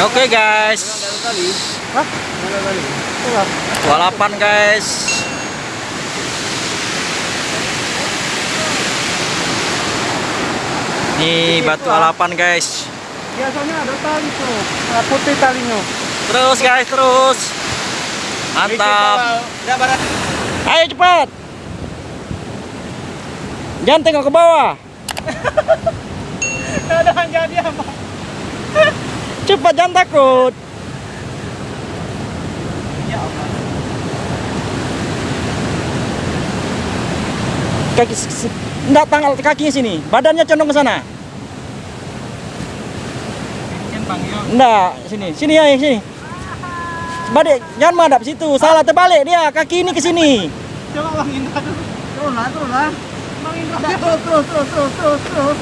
Oke guys. Hah? 28 guys. Nih batu alapan guys. Biasanya ada tali tuh, putih talinya. Terus guys, terus. Mantap. Ayo cepat. Jangan tengok ke bawah. Ada yang jadi apa? Cepat jangan takut. Kaki enggak tanggal kakinya sini. Badannya condong ke sana. Enggak, sini. Sini ya, sini. Balik, jangan madap situ. Salah terbalik dia. Kaki ini ke sini. Coba Bang Indra dulu. Turun lah, turun lah. Bang Indra. Terus, terus, terus, terus, terus.